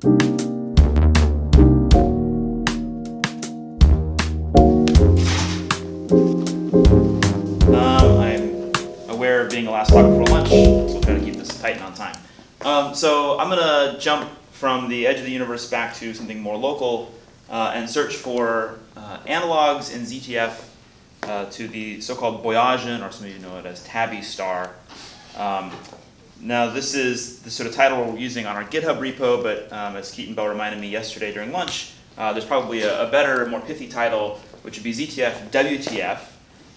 Um, I'm aware of being the last talk before lunch, so we'll try to keep this tight and on time. Um, so I'm going to jump from the edge of the universe back to something more local uh, and search for uh, analogs in ZTF uh, to the so-called Boyajian, or some of you know it as Tabby star. Um, now this is the sort of title we're using on our GitHub repo, but um, as Keaton Bell reminded me yesterday during lunch, uh, there's probably a, a, better, more pithy title, which would be ZTF WTF,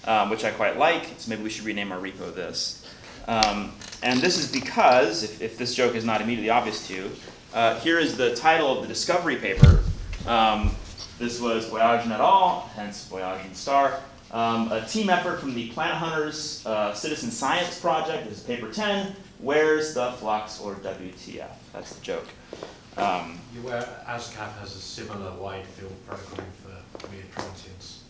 um, which I quite like, so maybe we should rename our repo this. Um, and this is because, if, if, this joke is not immediately obvious to you, uh, here is the title of the discovery paper. Um, this was Boyajian et al., hence Boyajian star. Um, a team effort from the Planet Hunters uh, Citizen Science Project. This is paper 10. Where's the flux, or WTF? That's a joke. Um, you aware ASCAP has a similar wide field program for weird transients?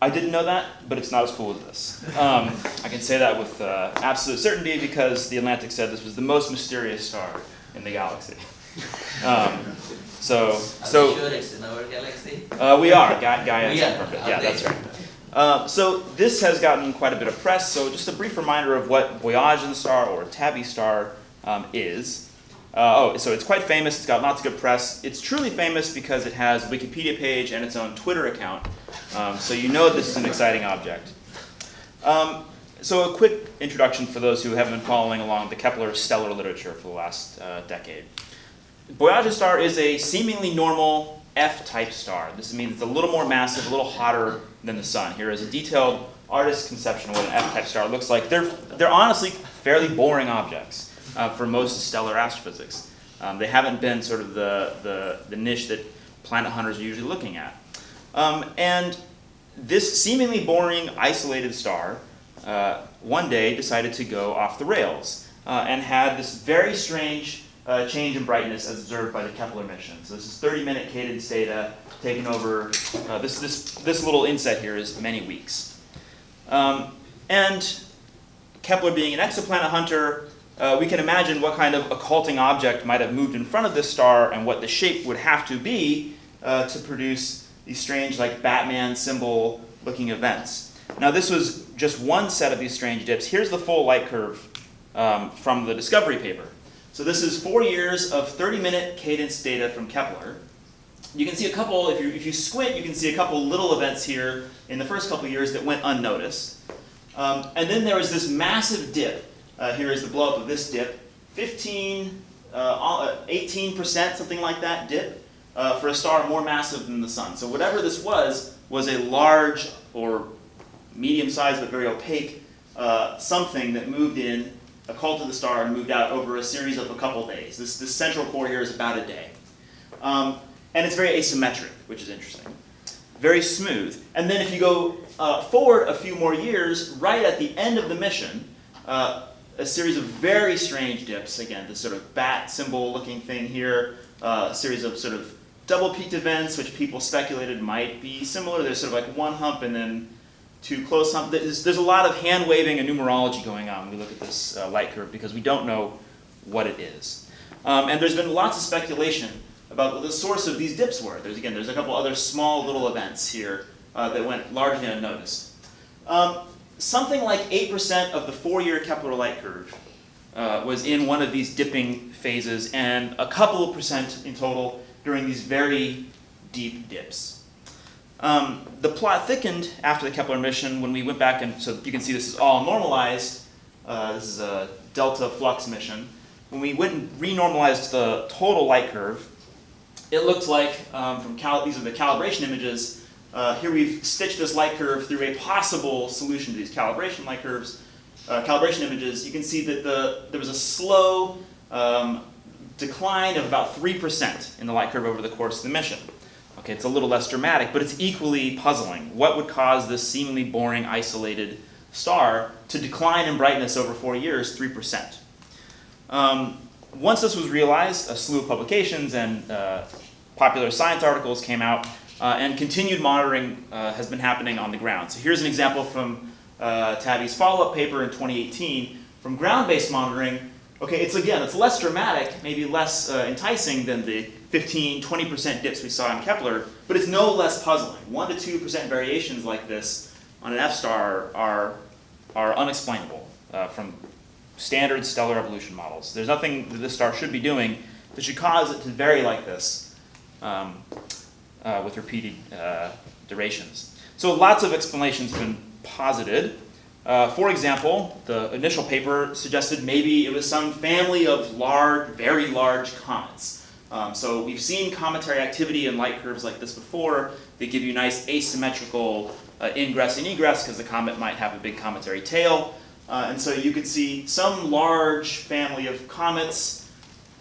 I didn't know that, but it's not as cool as this. Um, I can say that with uh, absolute certainty because the Atlantic said this was the most mysterious star in the galaxy. Um, so, are so sure it's in our galaxy? Uh, we are. Ga Gaia yeah, confirmed it. Yeah, that's right. Uh, so this has gotten quite a bit of press. So just a brief reminder of what Boyajian star or Tabby star um, is. Uh, oh, so it's quite famous. It's got lots of good press. It's truly famous because it has a Wikipedia page and its own Twitter account. Um, so you know this is an exciting object. Um, so a quick introduction for those who haven't been following along the Kepler stellar literature for the last uh, decade. Boyajian star is a seemingly normal F-type star. This means it's a little more massive, a little hotter than the sun. Here is a detailed artist's conception of what an F-type star looks like. They're, they're honestly fairly boring objects uh, for most stellar astrophysics. Um, they haven't been sort of the, the, the, niche that planet hunters are usually looking at. Um, and this seemingly boring, isolated star uh, one day decided to go off the rails uh, and had this very strange uh, change in brightness as observed by the Kepler mission. So this is 30-minute cadence data taken over, uh, this, this, this little inset here is many weeks. Um, and Kepler being an exoplanet hunter, uh, we can imagine what kind of occulting object might have moved in front of this star and what the shape would have to be uh, to produce these strange like Batman symbol looking events. Now this was just one set of these strange dips. Here's the full light curve um, from the discovery paper. So this is four years of 30-minute cadence data from Kepler. You can see a couple, if you, if you squint, you can see a couple little events here in the first couple years that went unnoticed. Um, and then there was this massive dip. Uh, here is the blow up of this dip. 15, uh, 18%, uh, something like that dip uh, for a star more massive than the sun. So whatever this was, was a large or medium-sized but very opaque uh, something that moved in occulted the star and moved out over a series of a couple days. This, this central core here is about a day. Um, and it's very asymmetric, which is interesting. Very smooth. And then if you go uh, forward a few more years, right at the end of the mission, uh, a series of very strange dips. Again, this sort of bat symbol looking thing here, uh, a series of sort of double peaked events, which people speculated might be similar. There's sort of like one hump and then to close some, there's, there's, a lot of hand waving and numerology going on when we look at this uh, light curve because we don't know what it is. Um, and there's been lots of speculation about what the source of these dips were. There's again, there's a couple other small little events here uh, that went largely unnoticed. Um, something like 8% of the four-year Kepler light curve uh, was in one of these dipping phases and a couple of percent in total during these very deep dips. Um, the plot thickened after the Kepler mission when we went back and so you can see this is all normalized. Uh, this is a delta flux mission. When we went and renormalized the total light curve, it looked like um, from these are the calibration images. Uh, here we've stitched this light curve through a possible solution to these calibration light curves, uh, calibration images. You can see that the there was a slow um, decline of about 3% in the light curve over the course of the mission. Okay, it's a little less dramatic, but it's equally puzzling. What would cause this seemingly boring, isolated star to decline in brightness over four years, 3%? Um, once this was realized, a slew of publications and uh, popular science articles came out, uh, and continued monitoring uh, has been happening on the ground. So here's an example from uh, Tabby's follow-up paper in 2018. From ground-based monitoring, Okay, it's again, it's less dramatic, maybe less uh, enticing than the 15, 20% dips we saw in Kepler, but it's no less puzzling. 1 to 2% variations like this on an F star are, are unexplainable uh, from standard stellar evolution models. There's nothing that this star should be doing that should cause it to vary like this um, uh, with repeated uh, durations. So lots of explanations have been posited. Uh, for example, the initial paper suggested maybe it was some family of large, very large comets. Um, so we've seen cometary activity in light curves like this before. They give you nice asymmetrical uh, ingress and egress because the comet might have a big cometary tail. Uh, and so you could see some large family of comets,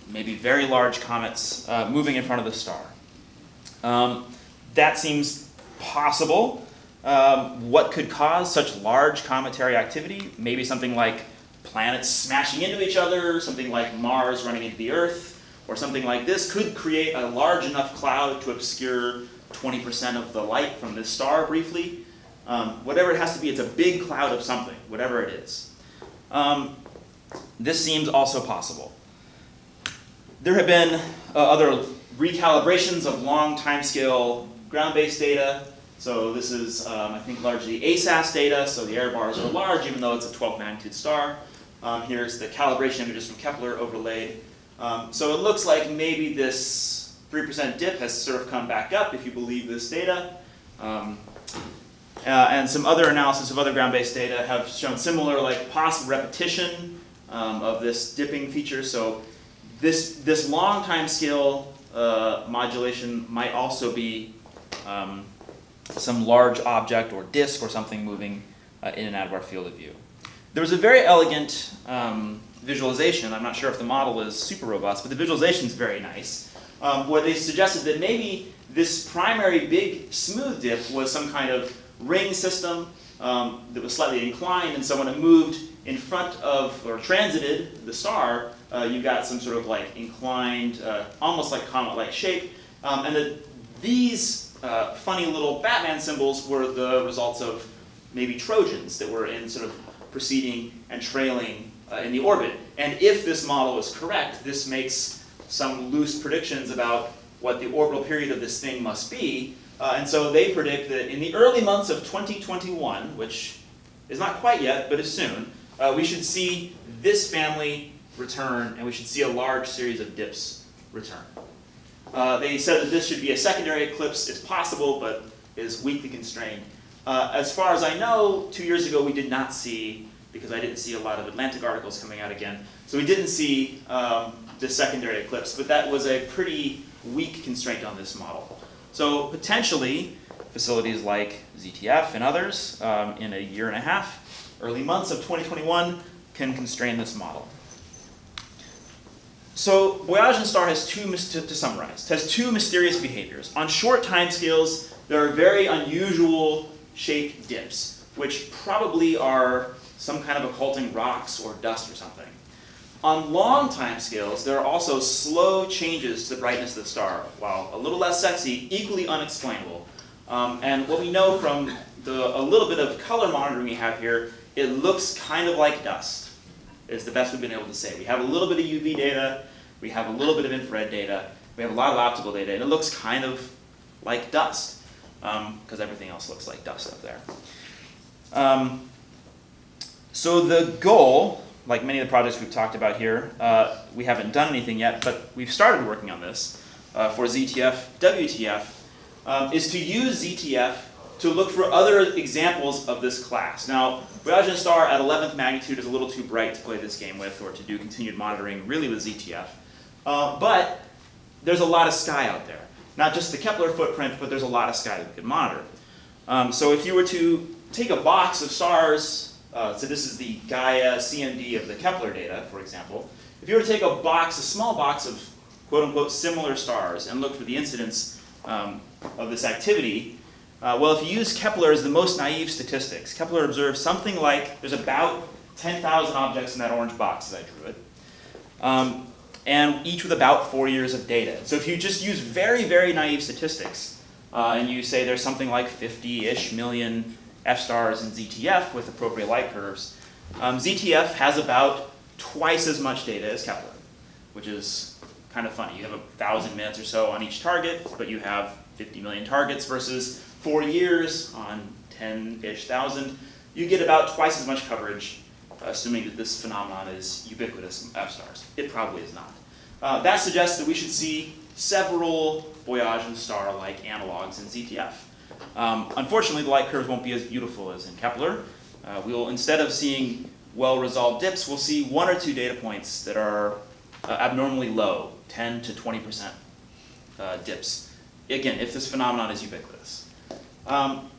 maybe very large comets, uh, moving in front of the star. Um, that seems possible. Um, what could cause such large cometary activity? Maybe something like planets smashing into each other, something like Mars running into the Earth, or something like this could create a large enough cloud to obscure 20% of the light from this star briefly. Um, whatever it has to be, it's a big cloud of something, whatever it is. Um, this seems also possible. There have been uh, other recalibrations of long timescale ground-based data. So this is, um, I think, largely ASAS data, so the error bars are large even though it's a 12 magnitude star. Um, here's the calibration images from Kepler overlaid. Um, so it looks like maybe this 3% dip has sort of come back up if you believe this data. Um, uh, and some other analysis of other ground-based data have shown similar, like possible repetition um, of this dipping feature. So this, this long time scale uh, modulation might also be um, some large object or disk or something moving uh, in and out of our field of view. There was a very elegant um, visualization. I'm not sure if the model is super robust, but the visualization is very nice. Um, where they suggested that maybe this primary big smooth dip was some kind of ring system um, that was slightly inclined, and so when it moved in front of, or transited the star, uh, you got some sort of like inclined, uh, almost like comet-like shape, um, and that these uh, funny little Batman symbols were the results of maybe Trojans that were in sort of preceding and trailing uh, in the orbit. And if this model is correct, this makes some loose predictions about what the orbital period of this thing must be, uh, and so they predict that in the early months of 2021, which is not quite yet, but is soon, uh, we should see this family return, and we should see a large series of dips return. Uh, they said that this should be a secondary eclipse. It's possible, but is weakly constrained. Uh, as far as I know, two years ago we did not see, because I didn't see a lot of Atlantic articles coming out again, so we didn't see um, this secondary eclipse, but that was a pretty weak constraint on this model. So potentially, facilities like ZTF and others um, in a year and a half, early months of 2021, can constrain this model. So Boyajian star has two, to, to summarize, has two mysterious behaviors. On short timescales, there are very unusual shaped dips, which probably are some kind of occulting rocks or dust or something. On long time scales, there are also slow changes to the brightness of the star, while a little less sexy, equally unexplainable. Um, and what we know from the, a little bit of color monitoring we have here, it looks kind of like dust, is the best we've been able to say. We have a little bit of UV data, we have a little bit of infrared data, we have a lot of optical data, and it looks kind of like dust, because um, everything else looks like dust up there. Um, so the goal like many of the projects we've talked about here, uh, we haven't done anything yet, but we've started working on this uh, for ZTF, WTF, um, is to use ZTF to look for other examples of this class. Now, Boyajian star at 11th magnitude is a little too bright to play this game with or to do continued monitoring really with ZTF. Uh, but there's a lot of sky out there. Not just the Kepler footprint, but there's a lot of sky that we could monitor. Um, so if you were to take a box of stars uh, so this is the Gaia CMD of the Kepler data, for example. If you were to take a box, a small box of quote-unquote similar stars and look for the incidence um, of this activity, uh, well, if you use Kepler as the most naive statistics, Kepler observes something like there's about 10,000 objects in that orange box as I drew it, um, and each with about four years of data. So if you just use very, very naive statistics, uh, and you say there's something like 50-ish million F stars in ZTF with appropriate light curves. Um, ZTF has about twice as much data as Kepler, which is kind of funny. You have a thousand minutes or so on each target, but you have 50 million targets versus four years on 10-ish thousand. You get about twice as much coverage, assuming that this phenomenon is ubiquitous in F-stars. It probably is not. Uh, that suggests that we should see several Boyajian star-like analogs in ZTF. Um, unfortunately, the light curves won't be as beautiful as in Kepler. Uh, we will, instead of seeing well-resolved dips, we'll see one or two data points that are uh, abnormally low, 10 to 20% uh, dips. Again, if this phenomenon is ubiquitous. Um,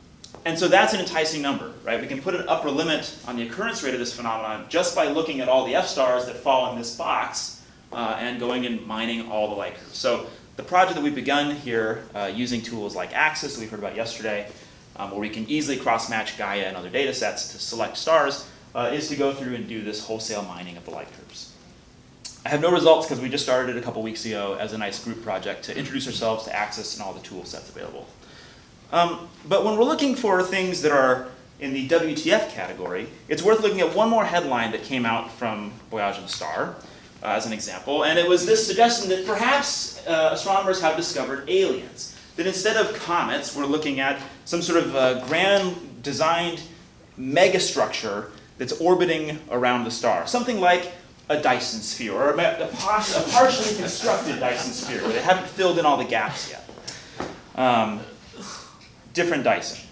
and so that's an enticing number, right? We can put an upper limit on the occurrence rate of this phenomenon just by looking at all the F-stars that fall in this box uh, and going and mining all the light curves. So the project that we've begun here uh, using tools like AXS that we heard about yesterday, um, where we can easily cross-match Gaia and other data sets to select stars, uh, is to go through and do this wholesale mining of the light curves. I have no results because we just started it a couple weeks ago as a nice group project to introduce ourselves to AXS and all the tool sets available. Um, but when we're looking for things that are in the WTF category, it's worth looking at one more headline that came out from Boyajian Star uh, as an example, and it was this suggestion that perhaps uh, astronomers have discovered aliens. That instead of comets, we're looking at some sort of uh, grand designed megastructure that's orbiting around the star. Something like a Dyson sphere, or a, a, partially constructed Dyson sphere, where they haven't filled in all the gaps yet. Um, different Dyson.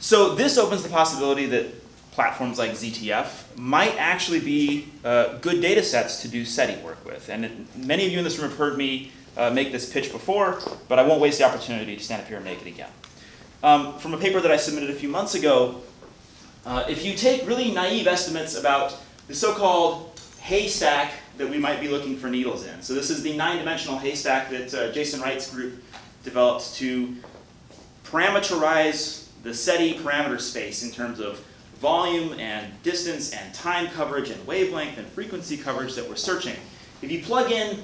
So this opens the possibility that platforms like ZTF might actually be uh, good data sets to do SETI work with. And it, many of you in this room have heard me uh, make this pitch before, but I won't waste the opportunity to stand up here and make it again. Um, from a paper that I submitted a few months ago, uh, if you take really naive estimates about the so-called haystack that we might be looking for needles in. So this is the nine-dimensional haystack that uh, Jason Wright's group developed to parameterize the SETI parameter space in terms of volume and distance and time coverage and wavelength and frequency coverage that we're searching. If you plug in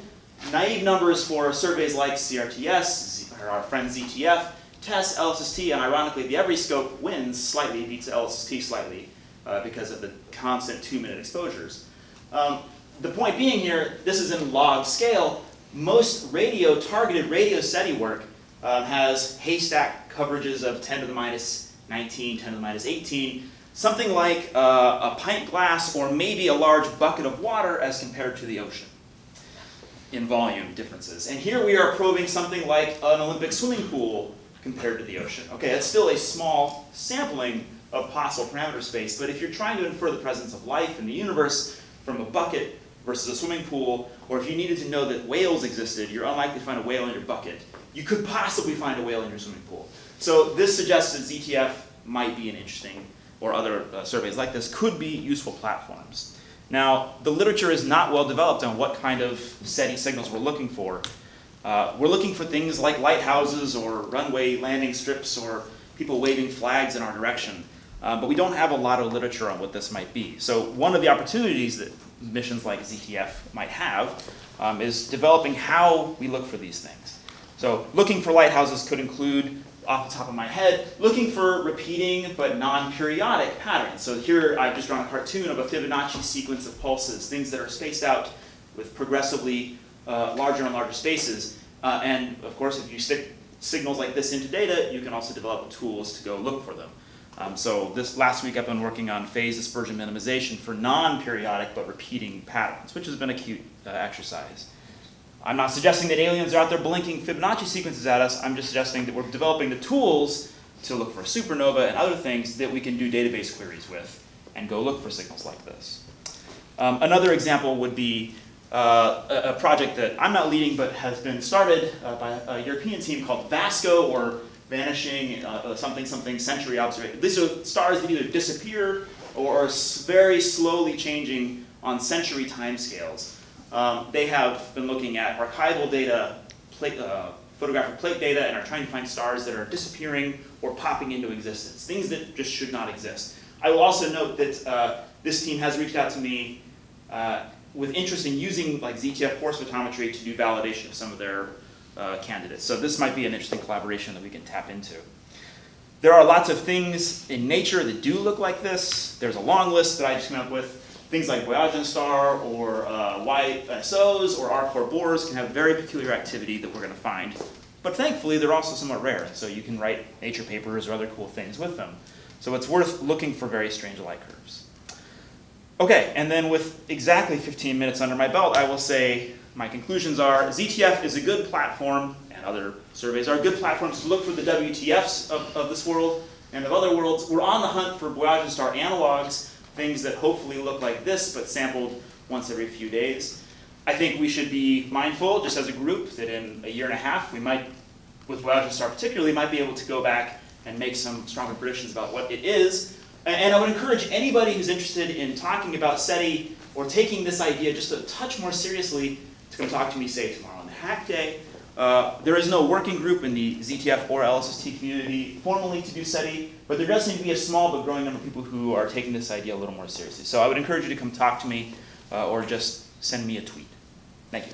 naive numbers for surveys like CRTS, or our friend ZTF, TESS, LSST, and ironically the Evryscope wins slightly, beats LSST slightly, uh, because of the constant two-minute exposures. Um, the point being here, this is in log scale. Most radio, targeted radio SETI work um, has haystack coverages of 10 to the minus 19, 10 to the minus 18, something like uh, a pint glass or maybe a large bucket of water as compared to the ocean in volume differences. And here we are probing something like an Olympic swimming pool compared to the ocean. Okay, it's still a small sampling of possible parameter space, but if you're trying to infer the presence of life in the universe from a bucket versus a swimming pool, or if you needed to know that whales existed, you're unlikely to find a whale in your bucket. You could possibly find a whale in your swimming pool. So this suggests that ZTF might be an interesting or other uh, surveys like this could be useful platforms. Now, the literature is not well developed on what kind of SETI signals we're looking for. Uh, we're looking for things like lighthouses or runway landing strips or people waving flags in our direction. Uh, but we don't have a lot of literature on what this might be. So one of the opportunities that missions like ZTF might have um, is developing how we look for these things. So looking for lighthouses could include off the top of my head, looking for repeating but non-periodic patterns. So here I've just drawn a cartoon of a Fibonacci sequence of pulses, things that are spaced out with progressively uh, larger and larger spaces. Uh, and of course, if you stick signals like this into data, you can also develop tools to go look for them. Um, so this last week I've been working on phase dispersion minimization for non-periodic but repeating patterns, which has been a cute uh, exercise. I'm not suggesting that aliens are out there blinking Fibonacci sequences at us. I'm just suggesting that we're developing the tools to look for supernova and other things that we can do database queries with and go look for signals like this. Um, another example would be uh, a, a, project that I'm not leading but has been started uh, by a European team called VASCO or Vanishing uh, uh something something century observation. These are stars that either disappear or are very slowly changing on century timescales. Um, they have been looking at archival data, plate, uh, photographic plate data, and are trying to find stars that are disappearing or popping into existence, things that just should not exist. I will also note that uh, this team has reached out to me uh, with interest in using like ZTF force photometry to do validation of some of their uh, candidates. So this might be an interesting collaboration that we can tap into. There are lots of things in nature that do look like this. There's a long list that I just came up with. Things like Boyajian Star or uh, YSOs or R-core bores can have very peculiar activity that we're going to find. But thankfully, they're also somewhat rare, so you can write nature papers or other cool things with them. So it's worth looking for very strange light curves. Okay, and then with exactly 15 minutes under my belt, I will say my conclusions are ZTF is a good platform, and other surveys are good platforms to look for the WTFs of, of this world and of other worlds. We're on the hunt for Boyajian Star analogs, things that hopefully look like this, but sampled once every few days. I think we should be mindful, just as a group, that in a year and a half, we might, with Boyajian Star particularly, might be able to go back and make some stronger predictions about what it is. And I would encourage anybody who's interested in talking about SETI or taking this idea just a touch more seriously to come talk to me, say, tomorrow on the Hack Day. Uh, there is no working group in the ZTF or LSST community formally to do SETI, but there does seem to be a small but growing number of people who are taking this idea a little more seriously. So I would encourage you to come talk to me uh, or just send me a tweet. Thank you.